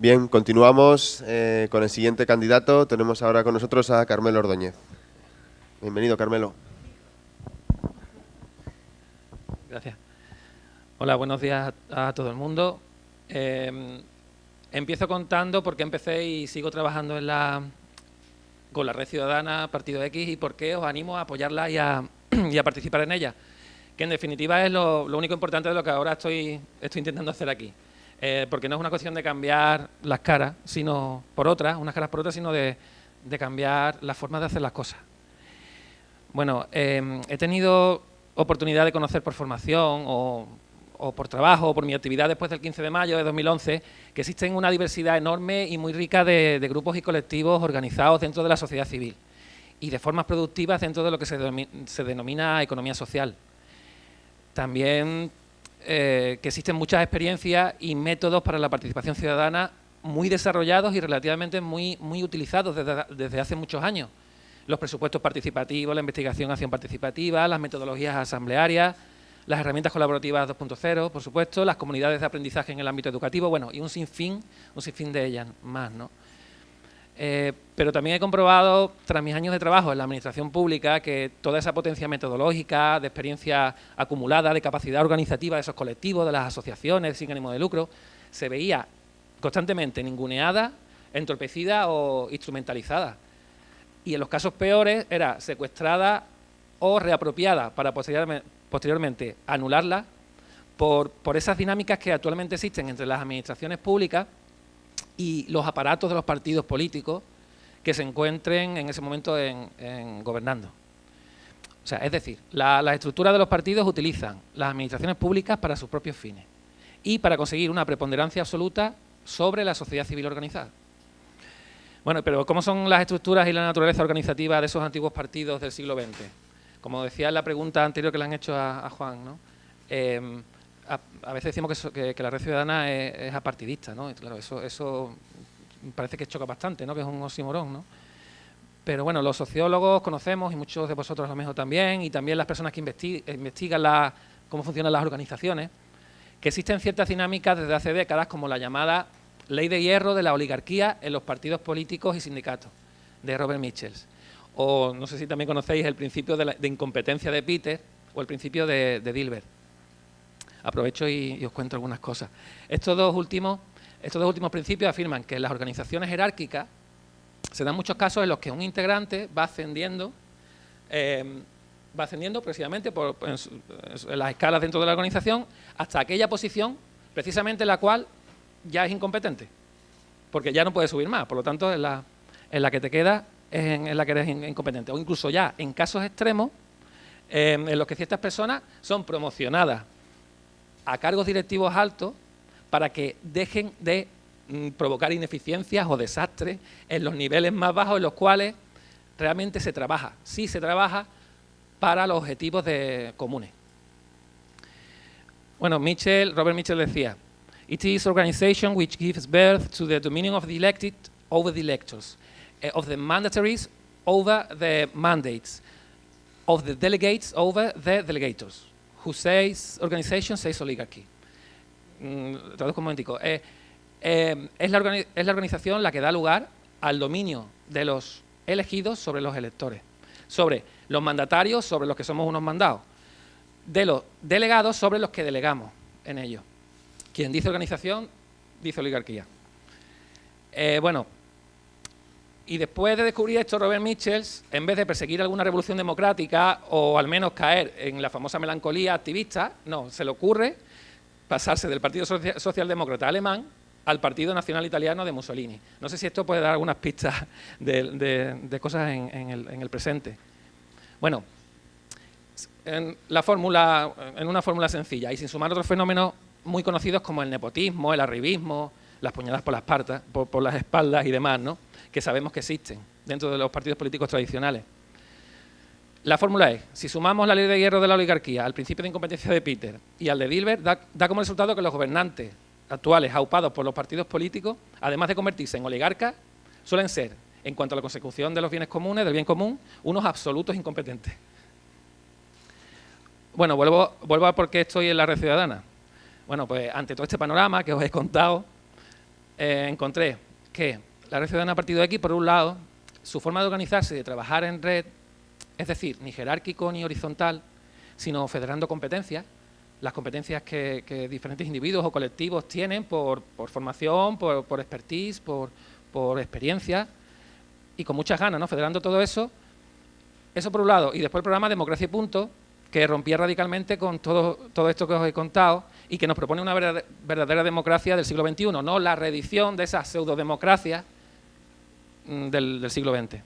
Bien, continuamos eh, con el siguiente candidato. Tenemos ahora con nosotros a Carmelo Ordóñez. Bienvenido, Carmelo. Gracias. Hola, buenos días a, todo el mundo. Eh, empiezo contando por qué empecé y sigo trabajando en la, con la Red Ciudadana Partido X y por qué os animo a apoyarla y a, participar en ella. Que en definitiva es lo, único importante de lo que ahora estoy intentando hacer aquí. Eh, porque no es una cuestión de cambiar las caras, sino por otras, unas caras por otras, sino de, cambiar la forma de hacer las cosas. Bueno, em, he tenido oportunidad de conocer por formación o, por trabajo o por mi actividad después del 15 de mayo de 2011 que existen una diversidad enorme y muy rica de, grupos y colectivos organizados dentro de la sociedad civil y de formas productivas dentro de lo que se, se denomina economía social. También eh, que existen muchas experiencias y métodos para la participación ciudadana muy desarrollados y relativamente muy, muy utilizados desde, hace muchos años. Los presupuestos participativos, la investigación acción participativa, las metodologías asamblearias, las herramientas colaborativas 2.0, por supuesto, las comunidades de aprendizaje en el ámbito educativo, bueno, y un sinfín, un sinfín de ellas más, ¿no? Eh, pero también he comprobado, tras mis años de trabajo en la administración pública, que toda esa potencia metodológica, de experiencia acumulada, de capacidad organizativa de esos colectivos, de las asociaciones sin ánimo de lucro, se veía constantemente ninguneada, entorpecida o instrumentalizada. Y en los casos peores era secuestrada o reapropiada para posteriormente, anularla por, por esas dinámicas que actualmente existen entre las administraciones públicas y los aparatos de los partidos políticos que se encuentren en ese momento en, gobernando. O sea, es decir, las estructuras de los partidos utilizan las administraciones públicas para sus propios fines y para conseguir una preponderancia absoluta sobre la sociedad civil organizada. Bueno, pero ¿cómo son las estructuras y la naturaleza organizativa de esos antiguos partidos del siglo XX? Como decía en la pregunta anterior que le han hecho a, Juan, ¿no? Em, a, veces decimos que, la red ciudadana es, apartidista, ¿no? claro, eso, parece que choca bastante, ¿no? Que es un oxímoron, ¿no? Pero bueno, los sociólogos conocemos, y muchos de vosotros a lo mejor también, y también las personas que investigan la, cómo funcionan las organizaciones, que existen ciertas dinámicas desde hace décadas, como la llamada ley de hierro de la oligarquía en los partidos políticos y sindicatos, de Robert Michels. O no sé si también conocéis el principio de, incompetencia de Peter o el principio de Dilbert aprovecho y, os cuento algunas cosas. Estos dos, últimos, estos dos últimos principios afirman que en las organizaciones jerárquicas se dan muchos casos en los que un integrante va ascendiendo, eh, va ascendiendo precisamente por, las escalas dentro de la organización hasta aquella posición precisamente en la cual ya es incompetente, porque ya no puede subir más, por lo tanto en la, que te queda es en, la que eres incompetente, o incluso ya en casos extremos eh, en los que ciertas personas son promocionadas a cargos directivos altos para que dejen de mm, provocar ineficiencias o desastres en los niveles más bajos en los cuales realmente se trabaja. Sí se trabaja para los objetivos de, comunes. Bueno, Mitchell, Robert Mitchell decía, It is organization which gives birth to the dominion of the elected over the electors, eh, of the mandatories over the mandates, of the delegates over the delegators who says organization says oligarchy. Mm, traduzco un momentico. Eh, es, la es la organización la que da lugar al dominio de los elegidos sobre los electores, sobre los mandatarios, sobre los que somos unos mandados, de los delegados sobre los que delegamos en ellos. Quien dice organización, dice oligarquía. Eh, bueno, y después de descubrir esto, Robert Michels, en vez de perseguir alguna revolución democrática o al menos caer en la famosa melancolía activista, no, se le ocurre pasarse del Partido Socialdemócrata alemán al Partido Nacional Italiano de Mussolini. No sé si esto puede dar algunas pistas de, cosas en, el, presente. Bueno, en, la fórmula, en una fórmula sencilla y sin sumar otros fenómenos muy conocidos como el nepotismo, el arribismo, las puñaladas por las, partas, por las espaldas y demás, ¿no? Que sabemos que existen dentro de los partidos políticos tradicionales. La fórmula es, si sumamos la ley de hierro de la oligarquía al principio de incompetencia de Peter y al de Dilbert, da, como resultado que los gobernantes actuales aupados por los partidos políticos, además de convertirse en oligarcas, suelen ser, en cuanto a la consecución de los bienes comunes, del bien común, unos absolutos incompetentes. Bueno, vuelvo, a por qué estoy en la red ciudadana. Bueno, pues ante todo este panorama que os he contado, eh, encontré que la red ciudadana Partido X, por un lado, su forma de organizarse y de trabajar en red, es decir, ni jerárquico ni horizontal, sino federando competencias, las competencias que, diferentes individuos o colectivos tienen por, formación, por, expertise, por, por experiencia, y con muchas ganas, ¿no? Federando todo eso, eso por un lado, y después el programa Democracia y Punto, que rompía radicalmente con todo, todo esto que os he contado y que nos propone una verdadera democracia del siglo XXI, no la reedición de esas pseudodemocracias del, del siglo XX.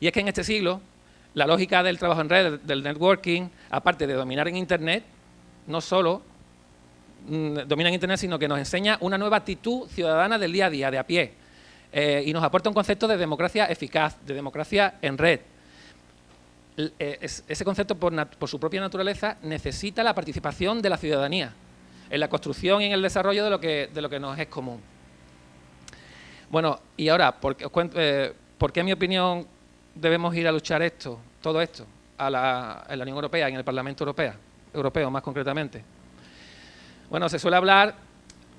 Y es que en este siglo, la lógica del trabajo en red, del networking, aparte de dominar en Internet, no solo mm, domina en Internet, sino que nos enseña una nueva actitud ciudadana del día a día, de a pie, eh, y nos aporta un concepto de democracia eficaz, de democracia en red, eh, ese concepto, por, su propia naturaleza, necesita la participación de la ciudadanía en la construcción y en el desarrollo de lo que, de lo que nos es común. Bueno, y ahora, ¿por qué, eh, en mi opinión debemos ir a luchar esto, todo esto, a la, en la Unión Europea, en el Parlamento Europeo, europeo más concretamente? Bueno, se suele hablar,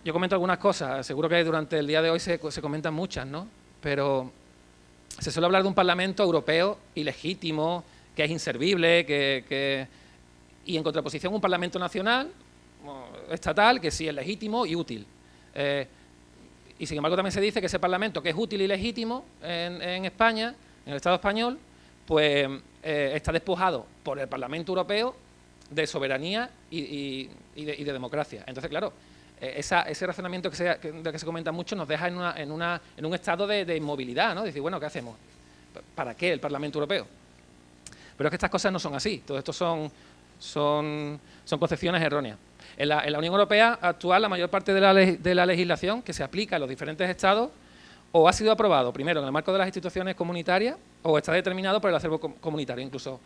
yo comento algunas cosas, seguro que durante el día de hoy se, se comentan muchas, ¿no? Pero se suele hablar de un Parlamento europeo ilegítimo, que es inservible, que, y en contraposición un Parlamento nacional, estatal, que sí es legítimo y útil. Eh, y sin embargo también se dice que ese Parlamento, que es útil y legítimo en, España, en el Estado español, pues eh, está despojado por el Parlamento Europeo de soberanía y, de, democracia. Entonces, claro, eh, ese razonamiento que se, que se comenta mucho nos deja en, una, en, un estado de, de inmovilidad, ¿no? Decir, bueno, ¿qué hacemos? ¿Para qué el Parlamento Europeo? Pero es que estas cosas no son así, todo esto son, son, son concepciones erróneas. En la, Unión Europea actual, la mayor parte de la, legislación que se aplica en los diferentes estados o ha sido aprobado primero en el marco de las instituciones comunitarias o está determinado por el acervo comunitario. Incluso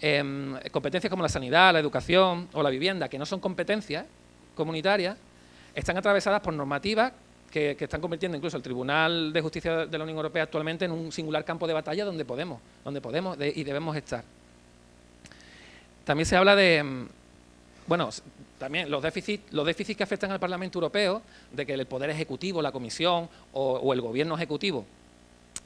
em, competencias como la sanidad, la educación o la vivienda, que no son competencias comunitarias, están atravesadas por normativas que, están convirtiendo incluso el Tribunal de Justicia de la Unión Europea actualmente en un singular campo de batalla donde podemos, donde podemos y debemos estar. También se habla de, mm, bueno, también los déficits, los déficits que afectan al Parlamento Europeo, de que el Poder Ejecutivo, la Comisión o, el Gobierno Ejecutivo,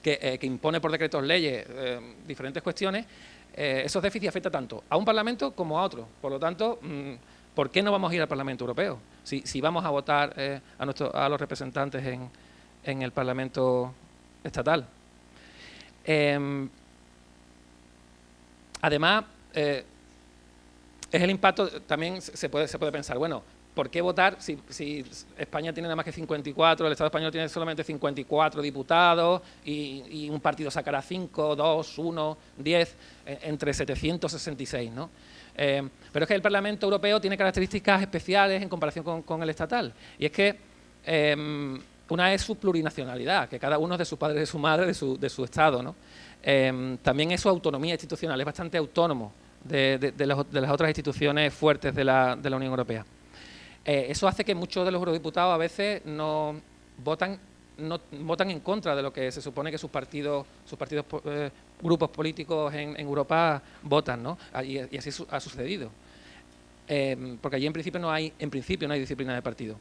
que, eh, impone por decretos leyes eh, diferentes cuestiones, eh, esos déficits afectan tanto a un Parlamento como a otro. Por lo tanto, mm, ¿por qué no vamos a ir al Parlamento Europeo? Si, vamos a votar eh, a, los representantes en, el Parlamento estatal. Em, además, eh, es el impacto, también se puede, se puede pensar, bueno, ¿por qué votar si, España tiene nada más que 54, el Estado español tiene solamente 54 diputados y, un partido sacará 5, 2, 1, 10, entre 766, ¿no? Eh, pero es que el Parlamento Europeo tiene características especiales en comparación con, el estatal. Y es que em, una es su plurinacionalidad, que cada uno es de su padre, de su madre, de su, de su Estado. Em, también es su autonomía institucional, es bastante autónomo de, las otras instituciones fuertes de la, Unión Europea. Eh, eso hace que muchos de los eurodiputados a veces no votan no votan en contra de lo que se supone que sus partidos, sus partidos eh, grupos políticos en, Europa votan, ¿no? Ah, y, así ha sucedido. Em, porque allí en principio no hay, en principio no hay disciplina de partido.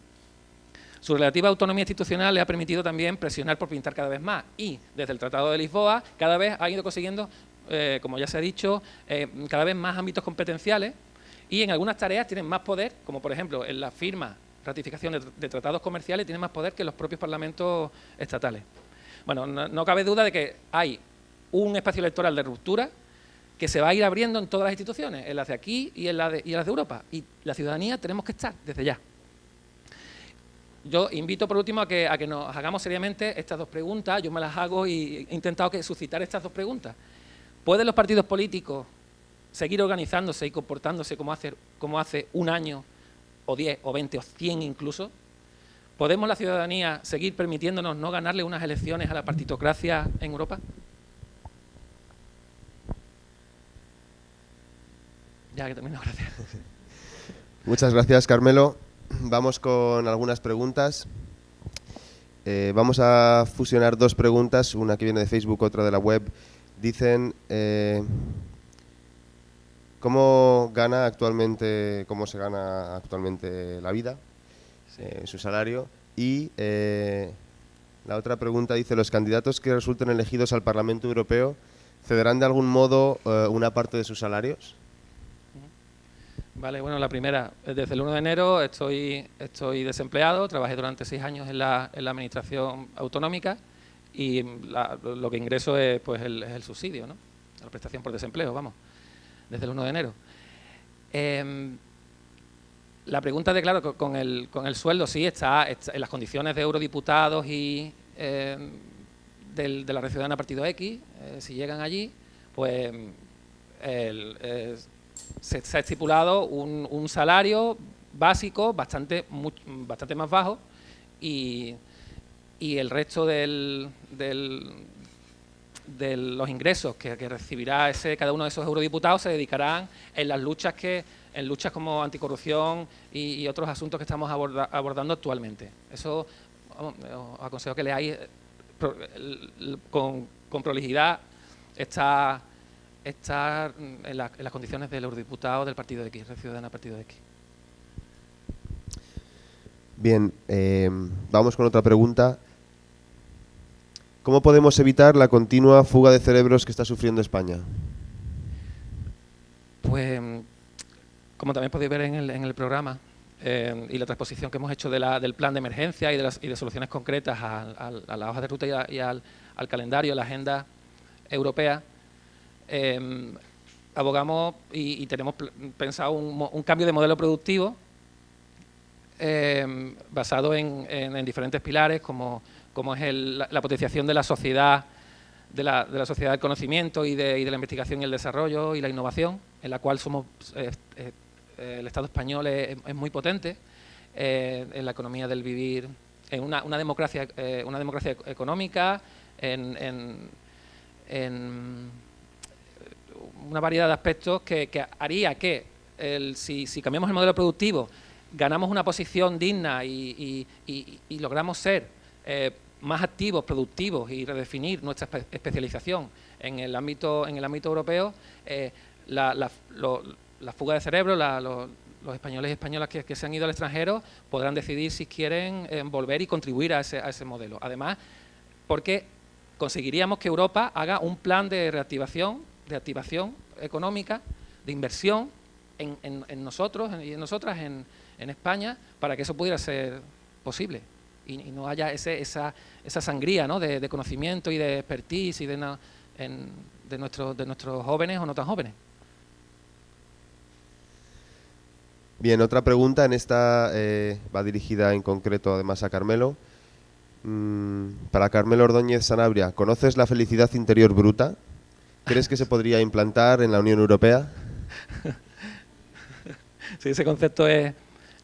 Su relativa autonomía institucional le ha permitido también presionar por pintar cada vez más y desde el Tratado de Lisboa cada vez ha ido consiguiendo, eh, como ya se ha dicho, eh, cada vez más ámbitos competenciales y en algunas tareas tienen más poder, como por ejemplo en la firma ratificación de, tratados comerciales tiene más poder que los propios parlamentos estatales. Bueno, no, cabe duda de que hay un espacio electoral de ruptura que se va a ir abriendo en todas las instituciones, en las de aquí y en, las de, Europa. Y la ciudadanía tenemos que estar desde ya. Yo invito por último a que, a que nos hagamos seriamente estas dos preguntas. Yo me las hago y he intentado que suscitar estas dos preguntas. ¿Pueden los partidos políticos seguir organizándose y comportándose como hace, como hace un año o 10 o 20 o 100 incluso, ¿podemos la ciudadanía seguir permitiéndonos no ganarle unas elecciones a la partitocracia en Europa? Ya que termino, gracias. Muchas gracias, Carmelo. Vamos con algunas preguntas. Eh, vamos a fusionar dos preguntas, una que viene de Facebook, otra de la web. Dicen, eh, ¿Cómo gana actualmente, cómo se gana actualmente la vida? eh, su salario. Y eh, la otra pregunta dice, ¿los candidatos que resulten elegidos al Parlamento Europeo cederán de algún modo una parte de sus salarios? Vale, bueno, la primera, desde el 1 de enero estoy, estoy desempleado, trabajé durante seis años en la, en la administración autonómica y lo que ingreso es, pues, el, es el subsidio, ¿no? la prestación por desempleo, vamos, desde el 1 de enero. Em, la pregunta de, claro, con el, con el sueldo sí está, en las condiciones de eurodiputados y em, del, de la red ciudadana Partido X, eh, si llegan allí, pues se, ha estipulado un, salario básico bastante, bastante más bajo y, y el resto del, del, de los ingresos que, recibirá ese, cada uno de esos eurodiputados se dedicarán en las luchas que en luchas como anticorrupción y, otros asuntos que estamos abordando actualmente. Eso os aconsejo que leáis eh, con, prolijidad está, está en, las condiciones del eurodiputado del Partido de X, Red Ciudadana Partido de X. Bien, eh, vamos con otra pregunta. ¿Cómo podemos evitar la continua fuga de cerebros que está sufriendo España? Pues, como también podéis ver en el, programa eh, y la transposición que hemos hecho del plan de emergencia y de, soluciones concretas a, la hoja de ruta y, al, calendario, la agenda europea, eh, abogamos y, tenemos pensado un, cambio de modelo productivo eh, basado en diferentes pilares como como es la, potenciación de la sociedad, de la, sociedad del conocimiento y de, la investigación y el desarrollo y la innovación, en la cual somos eh, eh, el Estado español es, muy potente eh, en la economía del vivir, en una, democracia, una democracia económica, en, una variedad de aspectos que, haría que si, cambiamos el modelo productivo ganamos una posición digna y, logramos ser más activos, productivos y redefinir nuestra especialización en el ámbito, en el ámbito europeo, eh, la, fuga de cerebro, los españoles y españolas que, se han ido al extranjero podrán decidir si quieren eh, volver y contribuir a ese, a ese modelo. Además, porque conseguiríamos que Europa haga un plan de reactivación, de activación económica, de inversión en, en nosotros y en nosotras, en, en España, para que eso pudiera ser posible y, no haya ese, esa, esa sangría ¿no? de, conocimiento y de expertise y de, de, nuestros, de nuestros jóvenes o no tan jóvenes. Bien, otra pregunta, en esta eh, va dirigida en concreto además a Carmelo. Mm, para Carmelo Ordóñez Sanabria, ¿conoces la felicidad interior bruta? ¿Crees que se podría implantar en la Unión Europea? sí, ese concepto es,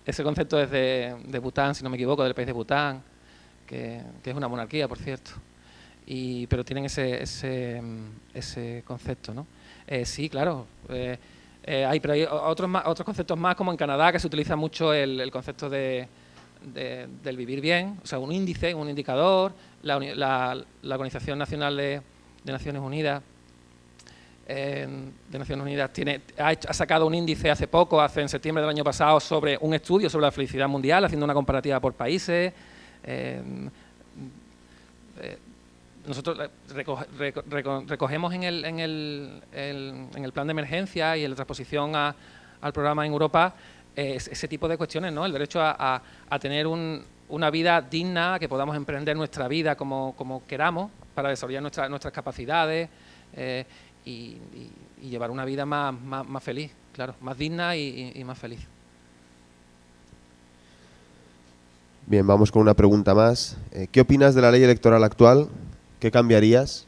ese concepto es de, Bután, si no me equivoco, del país de Bután, que, es una monarquía, por cierto. Y, pero tienen ese, ese, ese concepto, ¿no? Eh, sí, claro. Eh, eh, hay, pero hay otros, otros conceptos más, como en Canadá, que se utiliza mucho el, concepto de, del vivir bien, o sea, un índice, un indicador, la, la Organización Nacional de Naciones Unidas de Naciones Unidas tiene, ha, sacado un índice hace poco, hace en septiembre del año pasado, sobre un estudio sobre la felicidad mundial, haciendo una comparativa por países. Em, eh, nosotros recogemos en el, en, el, en el, plan de emergencia y en la transposición al programa en Europa eh, ese tipo de cuestiones, ¿no? el derecho a, tener una vida digna, que podamos emprender nuestra vida como, queramos para desarrollar nuestras capacidades. Eh, y, llevar una vida más, más, feliz, claro, más digna y, más feliz. Bien, vamos con una pregunta más. Eh, ¿Qué opinas de la ley electoral actual? ¿Qué cambiarías?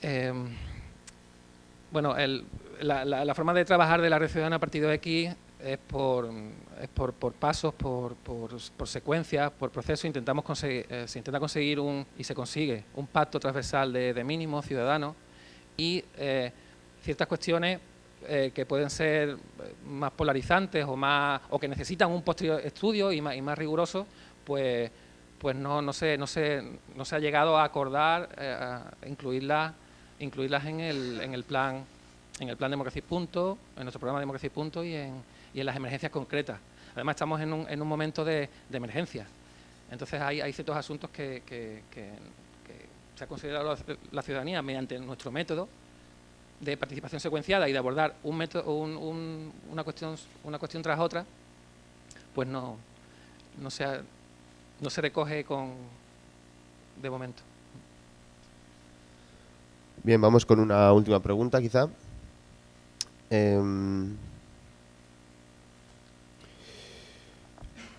Em, bueno, la, la, forma de trabajar de la Red Ciudadana Partido X es por, es por, por pasos, por, por, por, secuencias, por procesos. Intentamos conseguir, eh, se intenta conseguir un, y se consigue un pacto transversal de, de mínimos ciudadanos y eh, ciertas cuestiones eh, que pueden ser más polarizantes o más o que necesitan un posterior estudio y más, y más riguroso, pues, pues no, no, se, no, se, no se ha llegado a acordar a incluirlas, incluirlas en, el, en el plan en el plan Democracia y Punto, en nuestro programa Democracia y Punto y en, y en las emergencias concretas. Además, estamos en un, en un momento de, de, emergencia. Entonces, hay, hay ciertos asuntos que, que, se ha considerado la, ciudadanía mediante nuestro método de participación secuenciada y de abordar un método, un, una, cuestión, una cuestión tras otra, pues no, no, se, no se recoge con, de momento. Bien, vamos con una última pregunta, quizá. Em,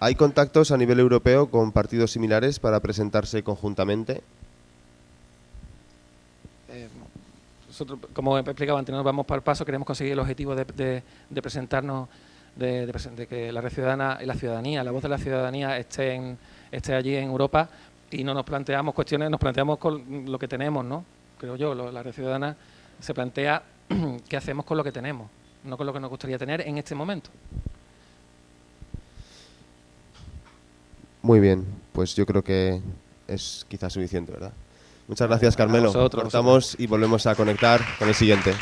¿Hay contactos a nivel europeo con partidos similares para presentarse conjuntamente? Eh, nosotros, como explicaba antes, nos vamos para el paso, queremos conseguir el objetivo de, presentarnos, de, que la red ciudadana y la ciudadanía, la voz de la ciudadanía esté, esté allí en Europa y no nos planteamos cuestiones, nos planteamos con lo que tenemos, ¿no? Creo yo, la red ciudadana se plantea qué hacemos con lo que tenemos, no con lo que nos gustaría tener en este momento. Muy bien, pues yo creo que es quizás suficiente, ¿verdad? Muchas gracias, Carmelo. Cortamos y volvemos a conectar con el siguiente.